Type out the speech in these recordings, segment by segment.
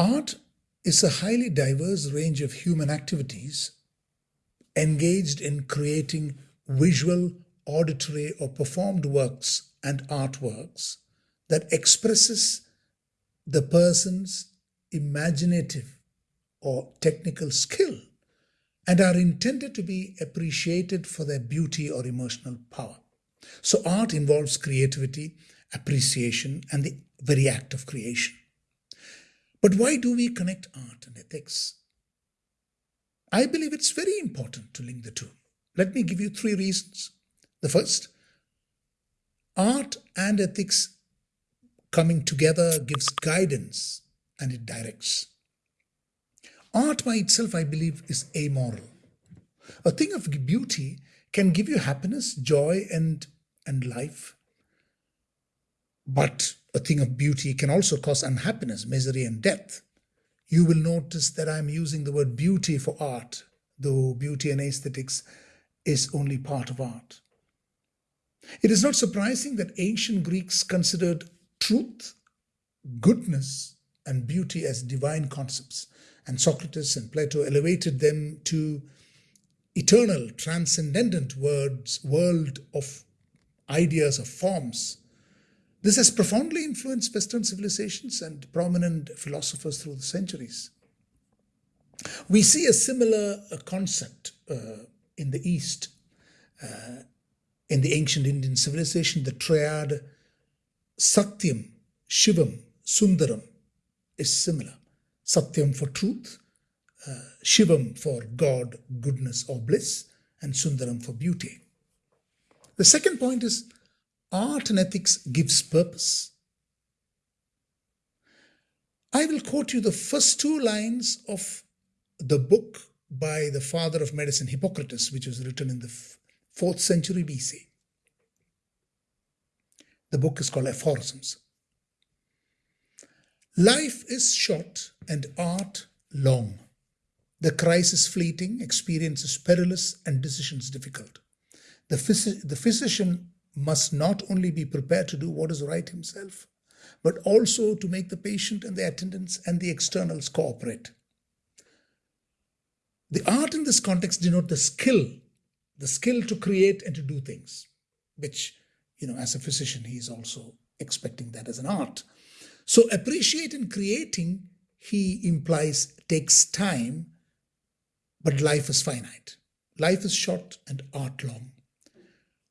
Art is a highly diverse range of human activities engaged in creating visual, auditory, or performed works and artworks that expresses the person's imaginative or technical skill and are intended to be appreciated for their beauty or emotional power. So art involves creativity, appreciation, and the very act of creation. But why do we connect art and ethics? I believe it's very important to link the two. Let me give you three reasons. The first, art and ethics coming together gives guidance and it directs. Art by itself, I believe, is amoral. A thing of beauty can give you happiness, joy, and, and life. But a thing of beauty can also cause unhappiness, misery, and death. You will notice that I'm using the word beauty for art, though beauty and aesthetics is only part of art. It is not surprising that ancient Greeks considered truth, goodness, and beauty as divine concepts, and Socrates and Plato elevated them to eternal, transcendent words, world of ideas, of forms. This has profoundly influenced Western civilizations and prominent philosophers through the centuries. We see a similar uh, concept uh, in the East. Uh, in the ancient Indian civilization, the triad Satyam, Shivam, Sundaram is similar. Satyam for truth, uh, Shivam for God, goodness or bliss, and Sundaram for beauty. The second point is art and ethics gives purpose. I will quote you the first two lines of the book by the father of medicine, Hippocrates, which was written in the 4th century BC. The book is called Aphorisms. Life is short and art long. The crisis fleeting, experience is perilous, and decisions difficult. The, phys the physician must not only be prepared to do what is right himself, but also to make the patient and the attendants and the externals cooperate. The art in this context denote the skill, the skill to create and to do things, which, you know, as a physician, he is also expecting that as an art. So appreciate and creating, he implies, takes time, but life is finite. Life is short and art long.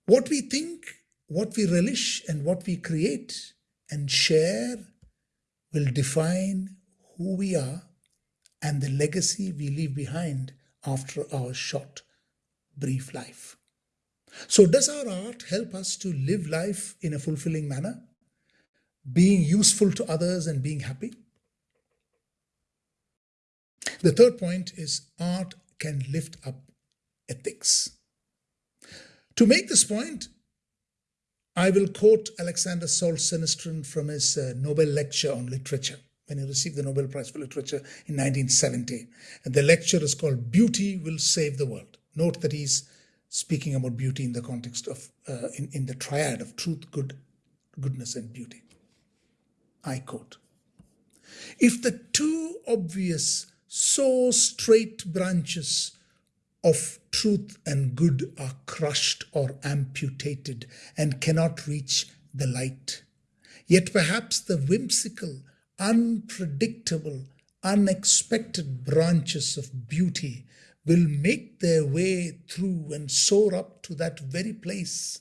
What we think, what we relish, and what we create and share will define who we are and the legacy we leave behind after our short, brief life. So, does our art help us to live life in a fulfilling manner? being useful to others and being happy. The third point is art can lift up ethics. To make this point, I will quote Alexander Solzhenitsyn from his uh, Nobel lecture on literature when he received the Nobel Prize for Literature in 1970. And the lecture is called Beauty Will Save the World. Note that he's speaking about beauty in the context of, uh, in, in the triad of truth, good, goodness, and beauty. I quote, if the two obvious, so straight branches of truth and good are crushed or amputated and cannot reach the light, yet perhaps the whimsical, unpredictable, unexpected branches of beauty will make their way through and soar up to that very place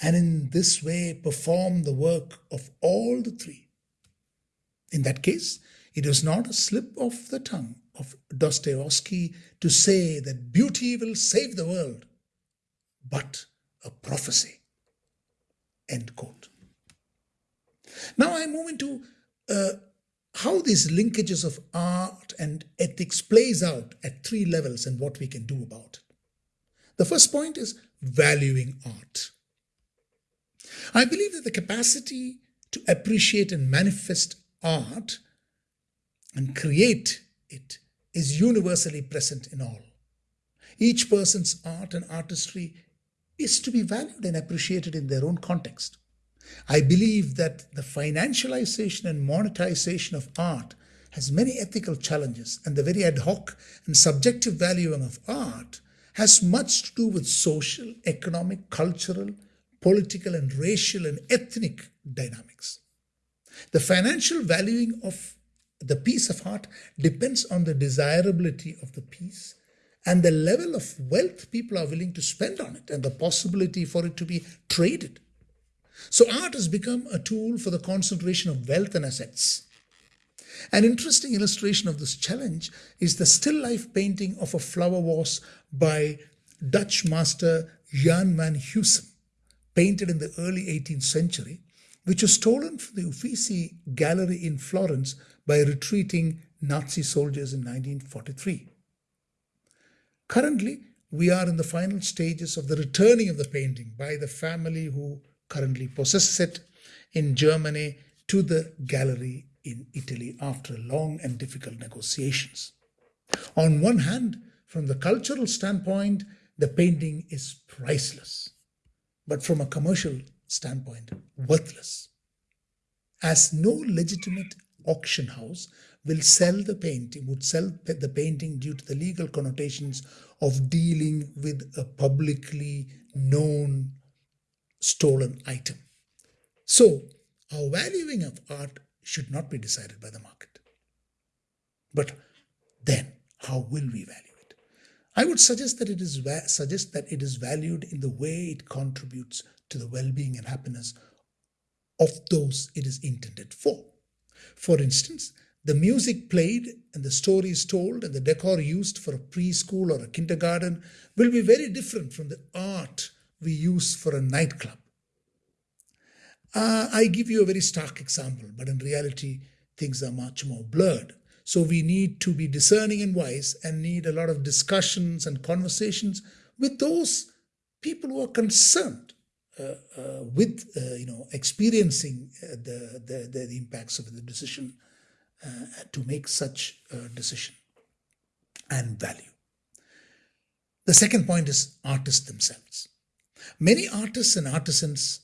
and in this way perform the work of all the three. In that case, it was not a slip of the tongue of Dostoevsky to say that beauty will save the world, but a prophecy. End quote. Now I move into uh, how these linkages of art and ethics plays out at three levels and what we can do about it. The first point is valuing art. I believe that the capacity to appreciate and manifest art and create it is universally present in all. Each person's art and artistry is to be valued and appreciated in their own context. I believe that the financialization and monetization of art has many ethical challenges, and the very ad hoc and subjective valuing of art has much to do with social, economic, cultural, political, and racial and ethnic dynamics. The financial valuing of the piece of art depends on the desirability of the piece and the level of wealth people are willing to spend on it and the possibility for it to be traded. So art has become a tool for the concentration of wealth and assets. An interesting illustration of this challenge is the still life painting of a flower vase by Dutch master Jan van Huysum, painted in the early 18th century, which was stolen from the Uffizi Gallery in Florence by retreating Nazi soldiers in 1943. Currently, we are in the final stages of the returning of the painting by the family who currently possesses it in Germany to the gallery in Italy after long and difficult negotiations. On one hand, from the cultural standpoint, the painting is priceless, but from a commercial standpoint, worthless. As no legitimate auction house will sell the painting, would sell the painting due to the legal connotations of dealing with a publicly known stolen item. So, our valuing of art should not be decided by the market. But then, how will we value? I would suggest that it is suggest that it is valued in the way it contributes to the well-being and happiness of those it is intended for. For instance, the music played and the stories told and the decor used for a preschool or a kindergarten will be very different from the art we use for a nightclub. Uh, I give you a very stark example, but in reality, things are much more blurred. So we need to be discerning and wise and need a lot of discussions and conversations with those people who are concerned uh, uh, with, uh, you know, experiencing uh, the, the, the, impacts of the decision uh, to make such a decision and value. The second point is artists themselves. Many artists and artisans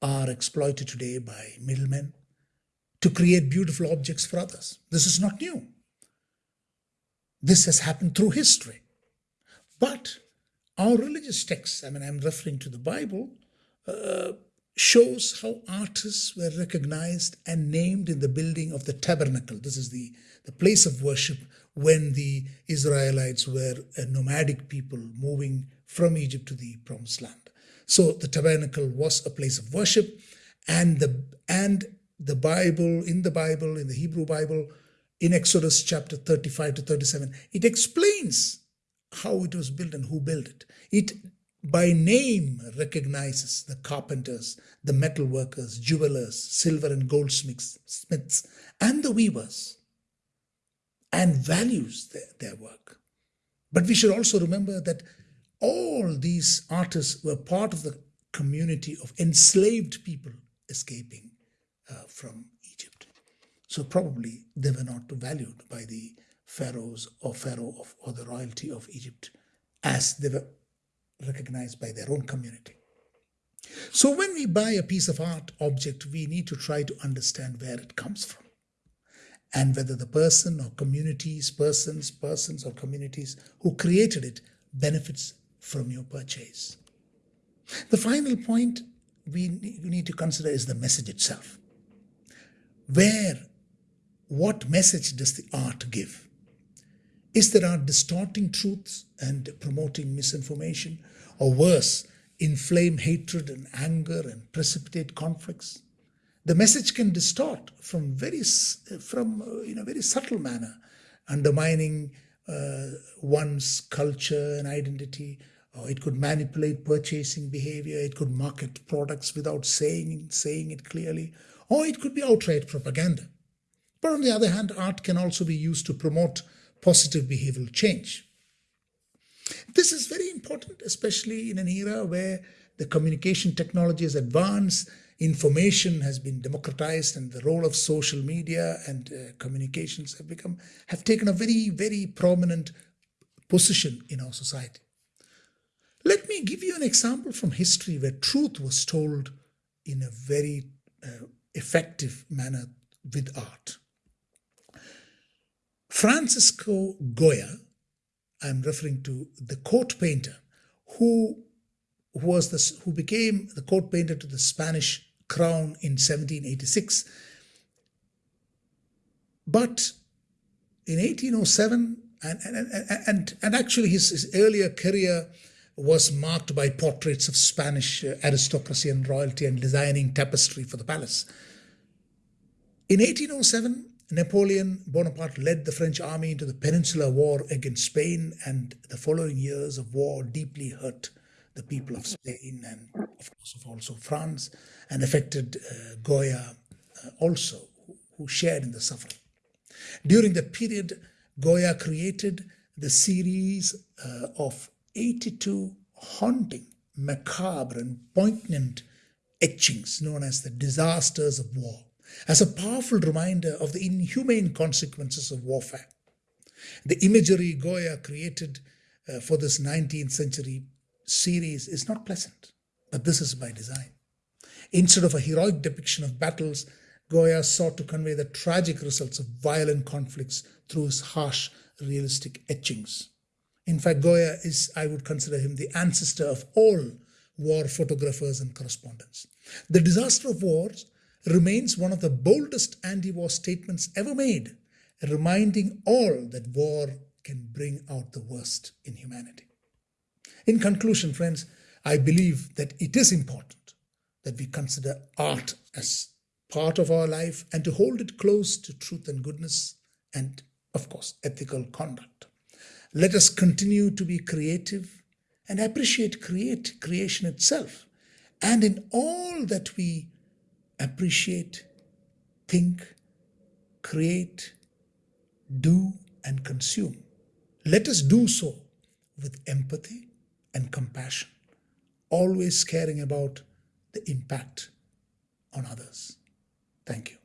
are exploited today by middlemen to create beautiful objects for others. This is not new. This has happened through history. But our religious texts, I mean, I'm referring to the Bible, uh, shows how artists were recognized and named in the building of the tabernacle. This is the, the place of worship when the Israelites were a nomadic people moving from Egypt to the promised land. So the tabernacle was a place of worship and the and the Bible, in the Bible, in the Hebrew Bible, in Exodus chapter 35 to 37, it explains how it was built and who built it. It by name recognizes the carpenters, the metal workers, jewelers, silver and goldsmiths, smiths, and the weavers, and values their, their work. But we should also remember that all these artists were part of the community of enslaved people escaping uh, from Egypt. So probably they were not valued by the pharaohs or pharaoh of, or the royalty of Egypt as they were recognized by their own community. So when we buy a piece of art object, we need to try to understand where it comes from and whether the person or communities, persons, persons or communities who created it benefits from your purchase. The final point we need to consider is the message itself. Where, what message does the art give? Is there art distorting truths and promoting misinformation? Or worse, inflame hatred and anger and precipitate conflicts? The message can distort from very, from uh, in a very subtle manner, undermining uh, one's culture and identity, or it could manipulate purchasing behavior, it could market products without saying, saying it clearly, or it could be outright propaganda. But on the other hand, art can also be used to promote positive behavioral change. This is very important, especially in an era where the communication technology has advanced, information has been democratized, and the role of social media and uh, communications have become have taken a very, very prominent position in our society. Let me give you an example from history where truth was told in a very uh, effective manner with art. Francisco Goya, I'm referring to the court painter who, was this, who became the court painter to the Spanish crown in 1786. But in 1807, and, and, and, and actually his, his earlier career was marked by portraits of Spanish uh, aristocracy and royalty and designing tapestry for the palace. In 1807, Napoleon Bonaparte led the French army into the Peninsular War against Spain, and the following years of war deeply hurt the people of Spain and, of course, also France, and affected uh, Goya uh, also, who, shared in the suffering. During that period, Goya created the series uh, of 82 haunting, macabre, and poignant etchings known as the disasters of war, as a powerful reminder of the inhumane consequences of warfare. The imagery Goya created uh, for this 19th century series is not pleasant, but this is by design. Instead of a heroic depiction of battles, Goya sought to convey the tragic results of violent conflicts through his harsh, realistic etchings. In fact, Goya is, I would consider him the ancestor of all war photographers and correspondents. The disaster of wars remains one of the boldest anti-war statements ever made, reminding all that war can bring out the worst in humanity. In conclusion, friends, I believe that it is important that we consider art as part of our life and to hold it close to truth and goodness and, of course, ethical conduct. Let us continue to be creative and appreciate create creation itself. And in all that we appreciate, think, create, do, and consume, let us do so with empathy and compassion, always caring about the impact on others. Thank you.